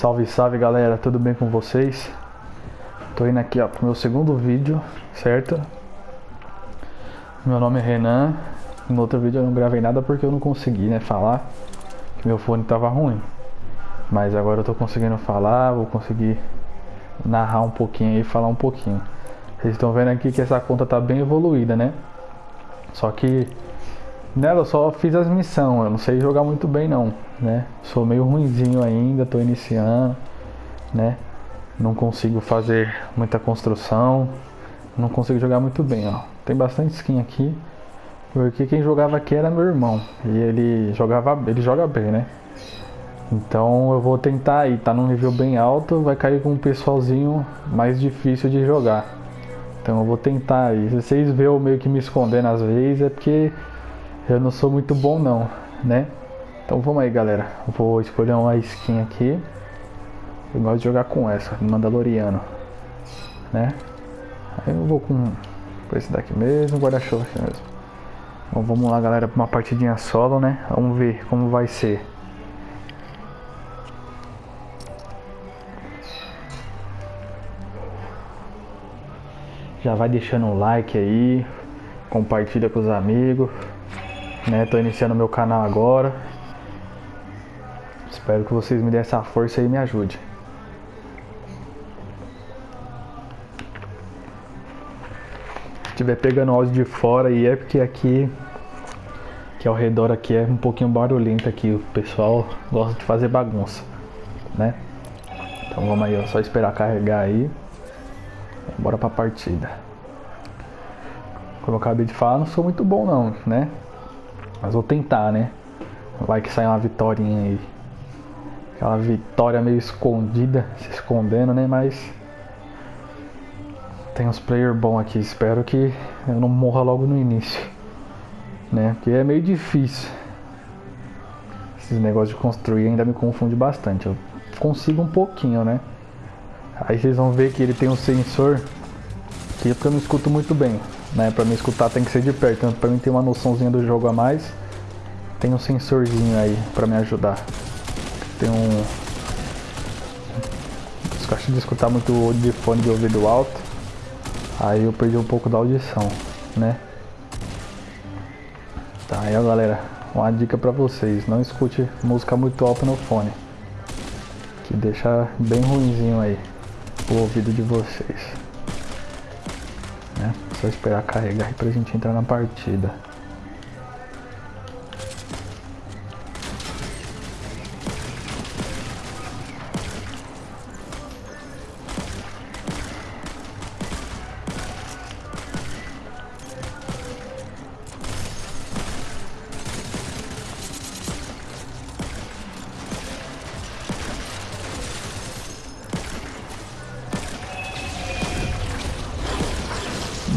Salve, salve galera, tudo bem com vocês? Tô indo aqui ó, pro meu segundo vídeo, certo? Meu nome é Renan. No outro vídeo eu não gravei nada porque eu não consegui, né, falar que meu fone tava ruim. Mas agora eu tô conseguindo falar, vou conseguir narrar um pouquinho e falar um pouquinho. Vocês estão vendo aqui que essa conta tá bem evoluída, né? Só que nela eu só fiz as missões, eu não sei jogar muito bem não, né? Sou meio ruinzinho ainda, tô iniciando, né? Não consigo fazer muita construção, não consigo jogar muito bem, ó. Tem bastante skin aqui, porque quem jogava aqui era meu irmão, e ele jogava, ele joga bem, né? Então eu vou tentar aí, tá num nível bem alto, vai cair com um pessoalzinho mais difícil de jogar. Então eu vou tentar aí. Se vocês veem eu meio que me escondendo às vezes, é porque eu não sou muito bom não, né? Então vamos aí galera. Vou escolher uma skin aqui. Eu gosto de jogar com essa, Mandaloriano. Né? Aí eu vou com, com esse daqui mesmo, guarda-chuva aqui mesmo. Então vamos lá galera, para uma partidinha solo, né? Vamos ver como vai ser. Já vai deixando um like aí, compartilha com os amigos, né? Tô iniciando meu canal agora. Espero que vocês me dêem essa força e me ajudem. Se tiver pegando áudio de fora aí é porque aqui que ao redor aqui é um pouquinho barulhento aqui, o pessoal gosta de fazer bagunça, né? Então vamos aí, ó, só esperar carregar aí. Bora pra partida. Como eu acabei de falar, não sou muito bom não, né? Mas vou tentar, né? Vai que sai uma vitória aí. Aquela vitória meio escondida, se escondendo, né? Mas tem uns player bom aqui. Espero que eu não morra logo no início, né? Porque é meio difícil. Esses negócios de construir ainda me confunde bastante. Eu consigo um pouquinho, né? Aí vocês vão ver que ele tem um sensor que é eu não escuto muito bem, né? Para me escutar tem que ser de perto, então para mim ter uma noçãozinha do jogo a mais, tem um sensorzinho aí para me ajudar. Tem um gosto de escutar muito de fone de ouvido alto. Aí eu perdi um pouco da audição, né? Tá, aí ó, galera, uma dica para vocês, não escute música muito alta no fone. Que deixa bem ruinzinho aí o ouvido de vocês. Né? Só esperar carregar aí pra gente entrar na partida.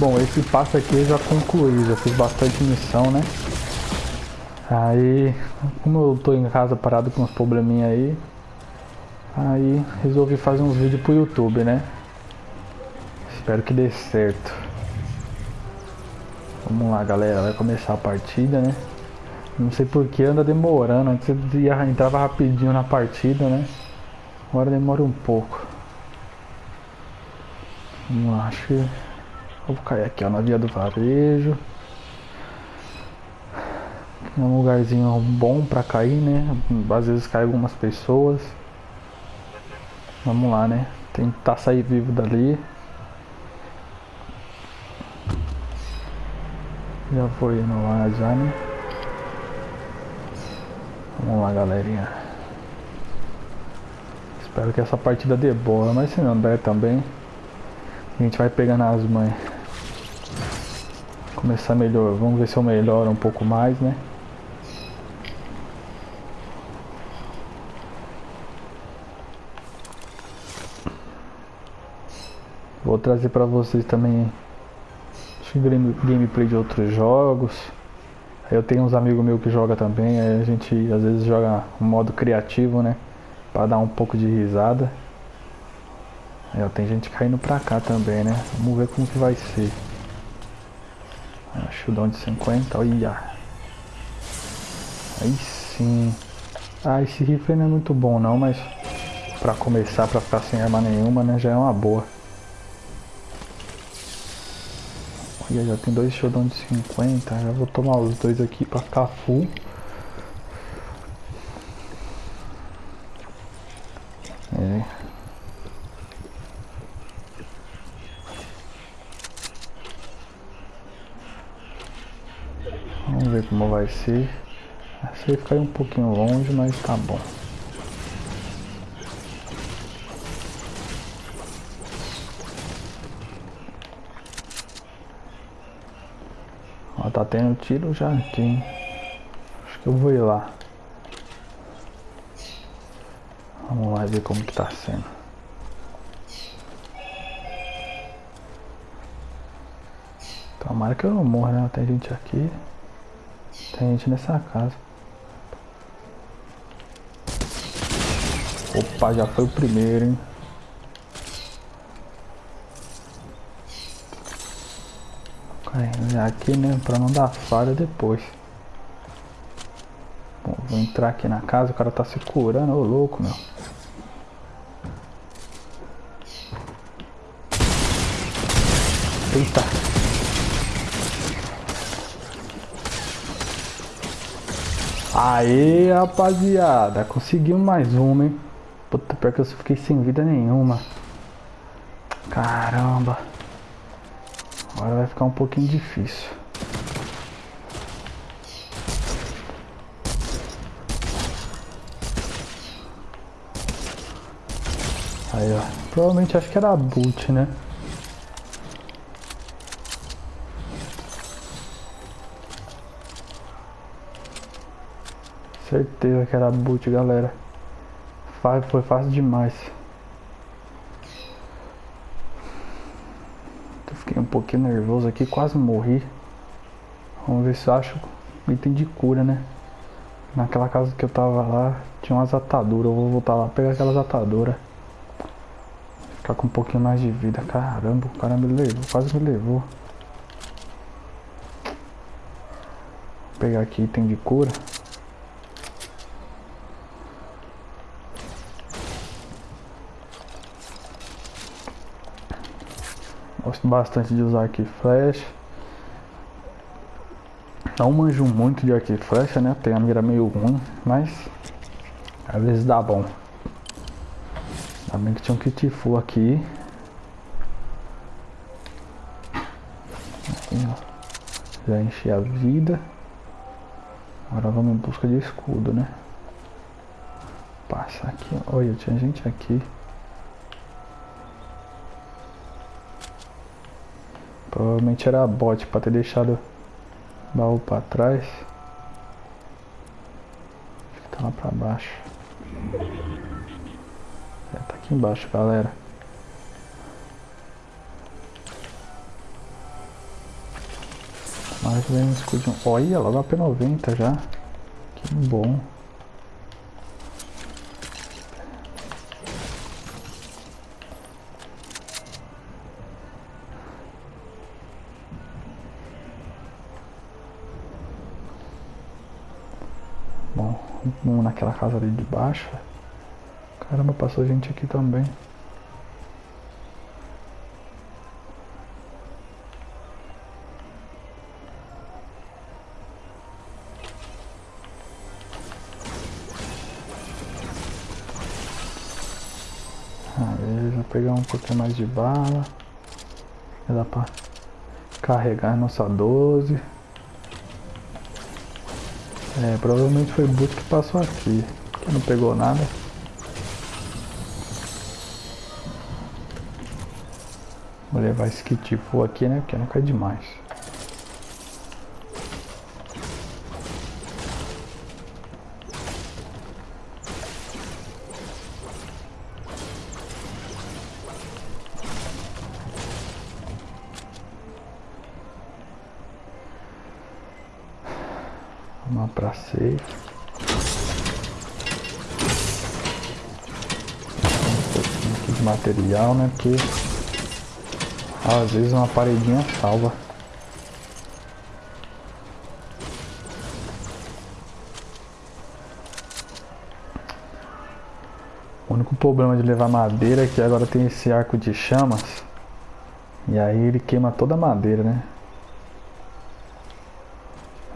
Bom, esse passo aqui eu já concluí, já fiz bastante missão, né? Aí, como eu tô em casa parado com uns probleminha aí, aí resolvi fazer uns vídeos pro YouTube, né? Espero que dê certo. Vamos lá, galera, vai começar a partida, né? Não sei por que anda demorando, antes eu entrava rapidinho na partida, né? Agora demora um pouco. Vamos lá, acho que Vou cair aqui ó, na via do varejo. É um lugarzinho bom pra cair, né? Às vezes cai algumas pessoas. Vamos lá, né? Tentar sair vivo dali. Já foi no lá já, né? Vamos lá, galerinha. Espero que essa partida dê boa, mas se não der também, a gente vai pegando as mães começar melhor. Vamos ver se eu melhoro um pouco mais, né? Vou trazer para vocês também gameplay de outros jogos. Eu tenho uns amigos meus que jogam também, a gente às vezes joga um modo criativo, né? Para dar um pouco de risada. Tem gente caindo pra cá também, né? Vamos ver como que vai ser. Shieldão de 50, olha. Aí sim. Ah, esse rifle não é muito bom não, mas Pra começar, pra ficar sem arma nenhuma, né? Já é uma boa. Olha, já tem dois showdown de 50. Já vou tomar os dois aqui pra ficar full. É. Vamos ser. Achei ficar um pouquinho longe, mas tá bom. Ó, tá tendo tiro já aqui. Acho que eu vou ir lá. Vamos lá ver como que tá sendo. Tomara que eu não morra, né? Tem gente aqui. Tem gente nessa casa. Opa, já foi o primeiro, hein? Aqui, né? Pra não dar falha depois. Bom, vou entrar aqui na casa, o cara tá se curando, ô louco, meu. Eita. Aê, rapaziada. Conseguimos mais uma, hein? Puta, pior que eu fiquei sem vida nenhuma. Caramba. Agora vai ficar um pouquinho difícil. Aí, ó. Provavelmente acho que era boot, né? Certeza que era boot, galera. Foi fácil demais. Eu fiquei um pouquinho nervoso aqui, quase morri. Vamos ver se eu acho item de cura, né? Naquela casa que eu tava lá, tinha umas ataduras. Eu vou voltar lá pegar aquelas ataduras. Ficar com um pouquinho mais de vida. Caramba, o cara me levou, quase me levou. Vou pegar aqui item de cura. Gosto bastante de usar e flecha. Não manjo muito de e flecha, né? Tem a mira meio ruim, mas às vezes dá bom. Bem que tinha um kit full aqui. Aqui Já enchi a vida. Agora vamos em busca de escudo, né? Passa aqui. Olha, tinha gente aqui. Provavelmente era bot para ter deixado o baú para trás. Acho que tá lá para baixo. É, tá aqui embaixo, galera. Mais um escudinho. Olha, logo a P90 já. Que bom. Naquela casa ali de baixo. Caramba, passou gente aqui também. Aí, já pegar um pouquinho mais de bala. Dá pra carregar nossa 12. É, provavelmente foi o boot que passou aqui. Que não pegou nada. Vou levar esse kit full aqui, né? Porque não cai demais. Uma pra safe. Um pouquinho aqui de material, né? Porque às vezes uma paredinha salva. O único problema de levar madeira é que agora tem esse arco de chamas. E aí ele queima toda a madeira, né?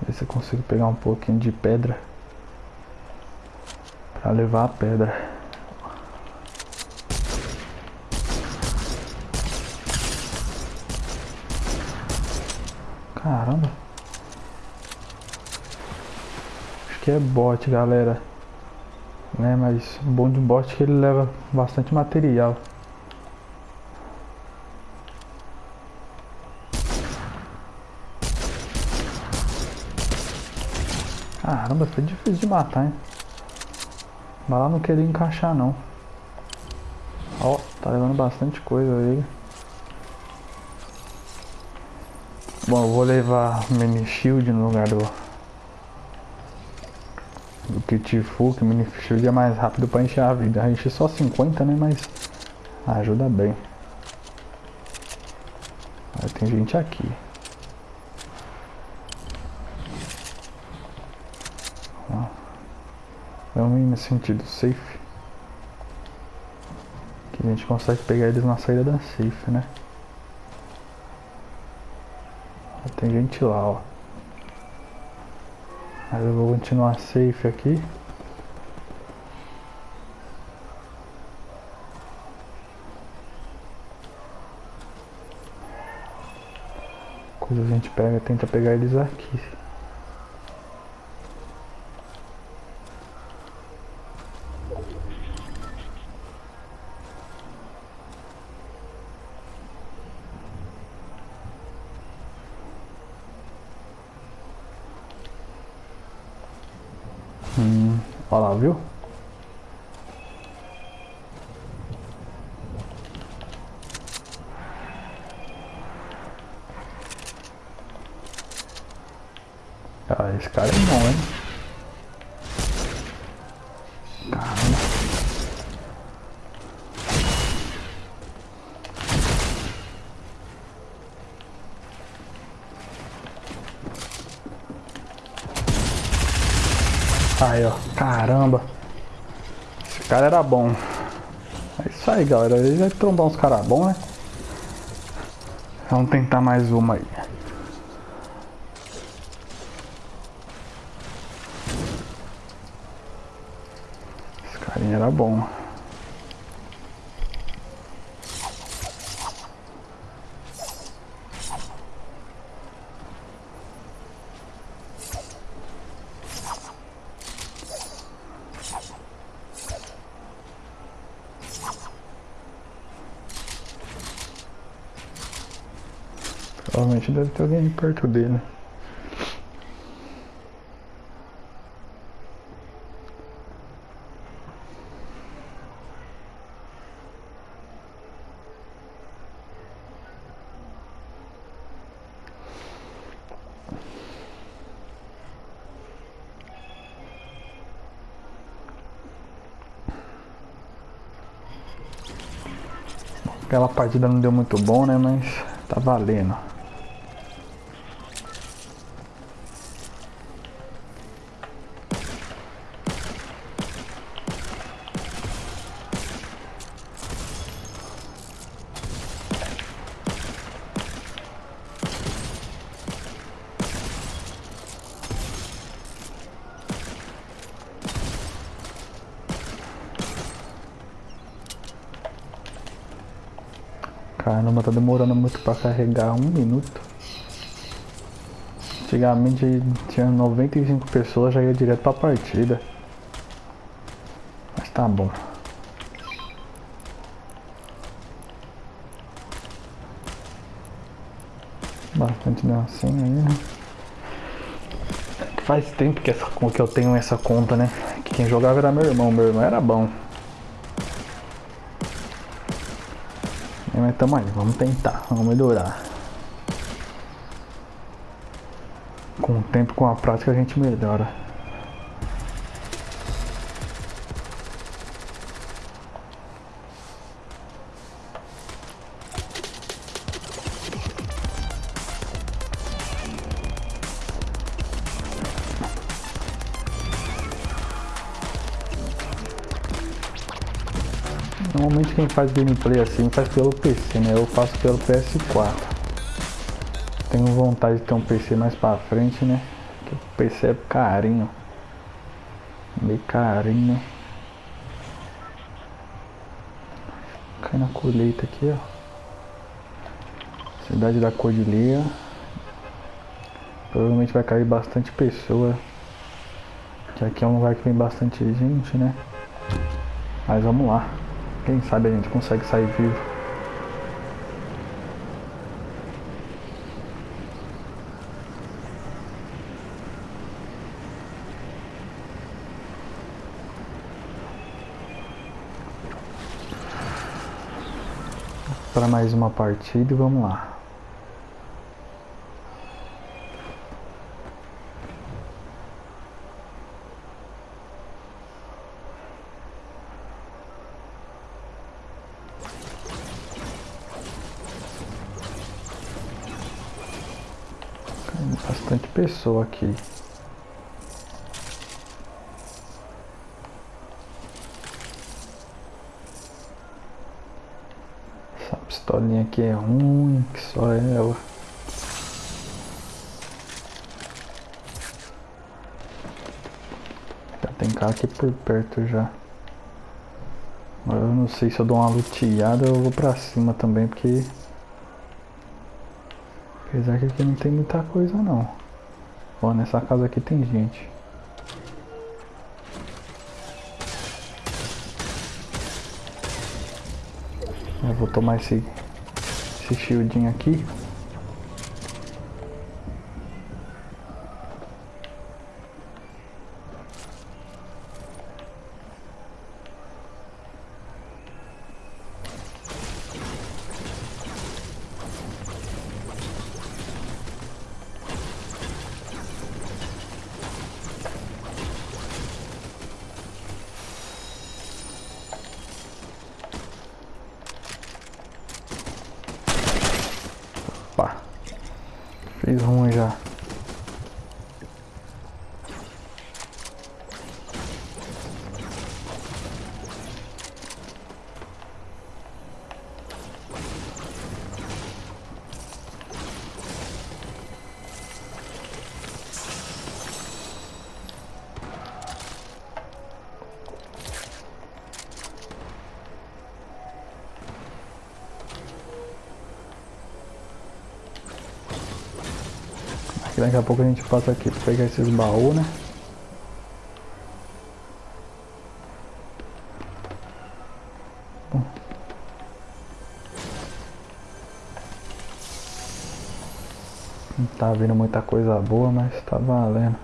Ver se eu consigo pegar um pouquinho de pedra. Pra levar a pedra. Caramba. Acho que é bot, galera. Né, mas bom de bot que ele leva bastante material. Caramba, foi difícil de matar, hein? Mas lá não queria encaixar, não. Ó, tá levando bastante coisa aí. Bom, eu vou levar mini shield no lugar do do kit full, que mini shield é mais rápido para encher a vida. A gente só 50, né, mas ajuda bem. Aí tem gente aqui. Vamos ir nesse sentido safe. Que a gente consegue pegar eles na saída da safe, né? Tem gente lá, ó. Mas eu vou continuar safe aqui. Coisa a gente pega, tenta pegar eles aqui. Hum, olha lá, viu? Ah, esse cara é bom, hein? Caramba. Aí, ó. Caramba. Esse cara era bom. É isso aí, galera. Ele vai trombar uns caras bons, né? Vamos tentar mais uma aí. Era bom. Provavelmente deve ter alguém perto dele. Aquela partida não deu muito bom, né? Mas tá valendo. Tá demorando muito pra carregar um minuto. Antigamente tinha 95 pessoas, já ia direto pra partida. Mas tá bom. Bastante assim aí, né? Faz tempo que, essa, que eu tenho essa conta, né? Que quem jogava era meu irmão, meu irmão era bom. Mas tamo aí, vamos tentar, vamos melhorar. Com o tempo, com a prática, a gente melhora. Faz gameplay assim faz pelo PC, né? Eu faço pelo PS4. Tenho vontade de ter um PC mais pra frente, né? Porque o PC é carinho. Meio carinho. Cai na colheita aqui, ó. Cidade da Cordilheira. Provavelmente vai cair bastante pessoa. Que aqui é um lugar que vem bastante gente, né? Mas vamos lá. Quem sabe a gente consegue sair vivo. Para mais uma partida e vamos lá. Bastante pessoa aqui. Essa pistolinha aqui é ruim, que só ela. Já tem cara aqui por perto já. Agora eu não sei se eu dou uma luteada ou vou pra cima também, porque Apesar que aqui não tem muita coisa não. Ó, nessa casa aqui tem gente. Eu vou tomar esse, esse shieldinho aqui. Que daqui a pouco a gente passa aqui pra pegar esses baús, né? Não tá vindo muita coisa boa, mas tá valendo.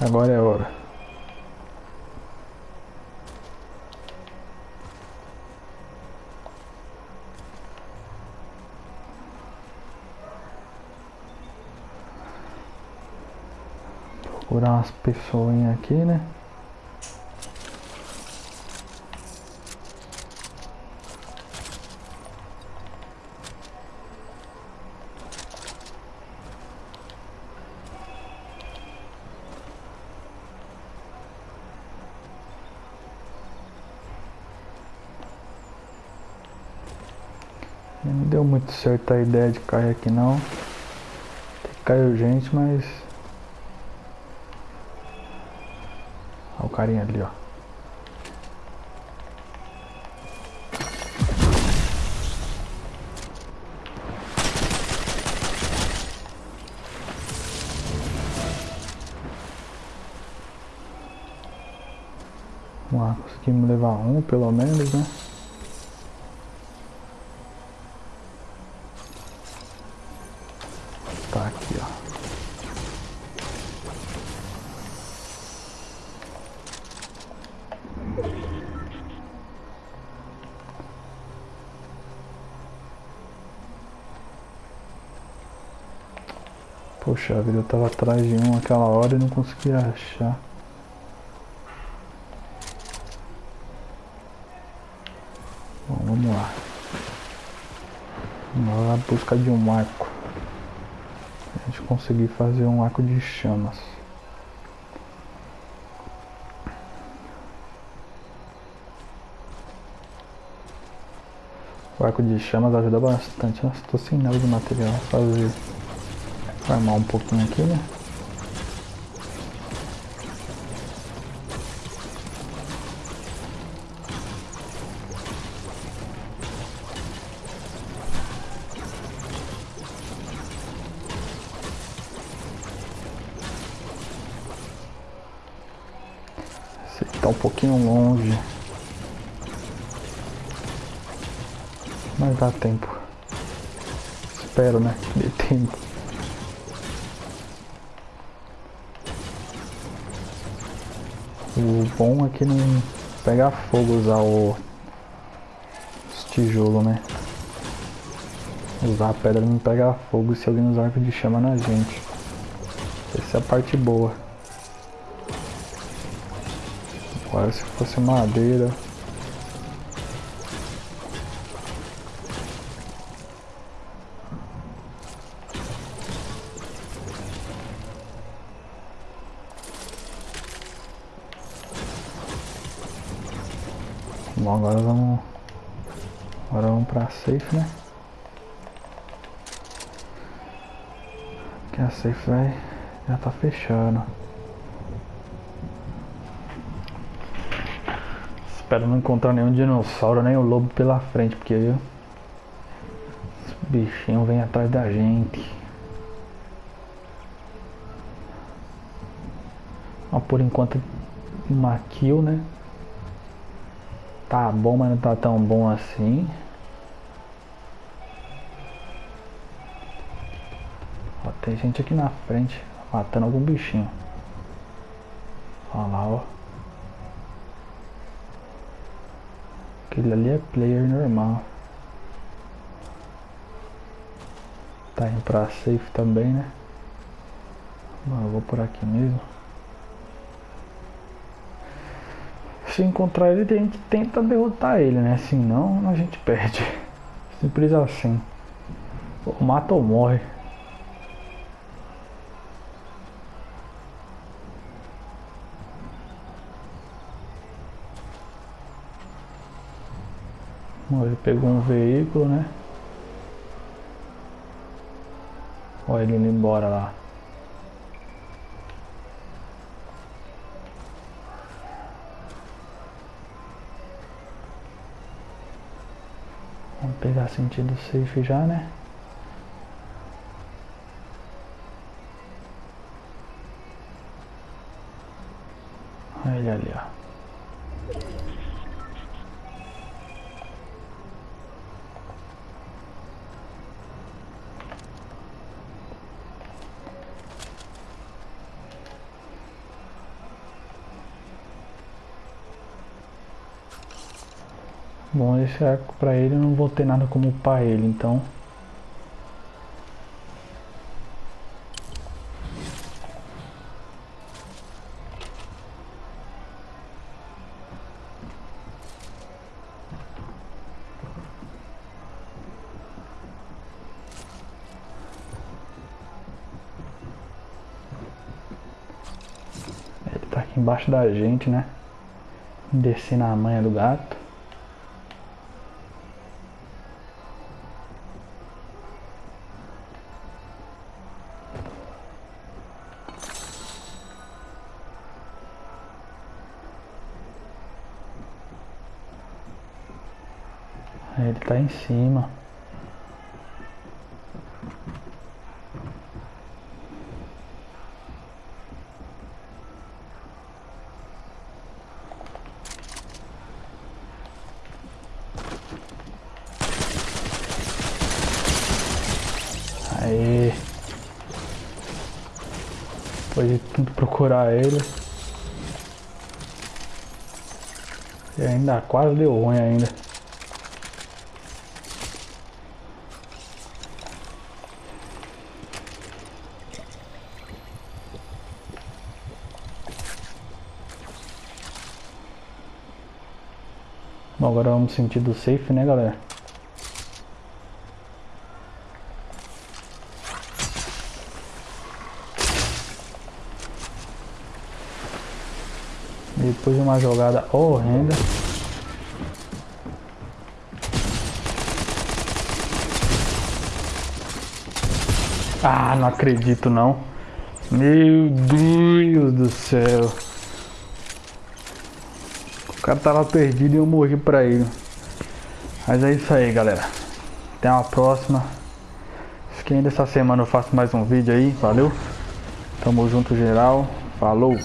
Agora é hora. Procurar umas pessoinhas aqui, né? Não deu muito certo a ideia de cair aqui não. Caiu gente, mas carinha ali, ó. Vamos lá, conseguimos levar um pelo menos, né? Tá aqui, ó. Poxa vida, eu tava atrás de um aquela hora e não conseguia achar. Bom, vamos lá. Vamos lá buscar de um arco. A gente conseguir fazer um arco de chamas. O arco de chamas ajuda bastante. Nossa, tô sem nada de material. Fazer. Armar um pouquinho aqui, né? Aqui tá um pouquinho longe. Mas dá tempo. Espero, né? Dê tempo. O bom é que não pega fogo usar o os tijolos, né? Usar a pedra não pega fogo se alguém usar arco de chama na gente. Essa é a parte boa. Agora se fosse madeira. Agora vamos. Agora vamos pra safe, né? Que a safe vai. Já tá fechando. Espero não encontrar nenhum dinossauro, nem o lobo pela frente, porque aí os bichinhos vêm atrás da gente. Ó, por enquanto uma kill, né? Tá bom, mas não tá tão bom assim. Ó, tem gente aqui na frente matando algum bichinho. Olha lá, ó. Aquele ali é player normal. Tá indo pra safe também, né? Bom, eu vou por aqui mesmo. Se encontrar ele, a gente tenta derrotar ele, né? Senão a gente perde. Simples assim. Ou mata ou morre. Ele pegou um veículo, né? Olha ele indo embora lá. Vamos pegar sentido safe já, né? Olha ele ali, ó. Bom, esse arco pra ele eu não vou ter nada como upar ele, então... Ele tá aqui embaixo da gente, né? Descer na manha do gato. Ele tá em cima. Aí. Depois de tudo procurar ele. E ainda quase deu ruim ainda. Bom, agora vamos sentido safe, né, galera? Depois de uma jogada horrenda. Ah, não acredito não. Meu Deus do céu. Cara tava perdido e eu morri pra ele. Mas é isso aí, galera. Até uma próxima. Acho que ainda essa semana eu faço mais um vídeo aí. Valeu. Tamo junto, geral. Falou.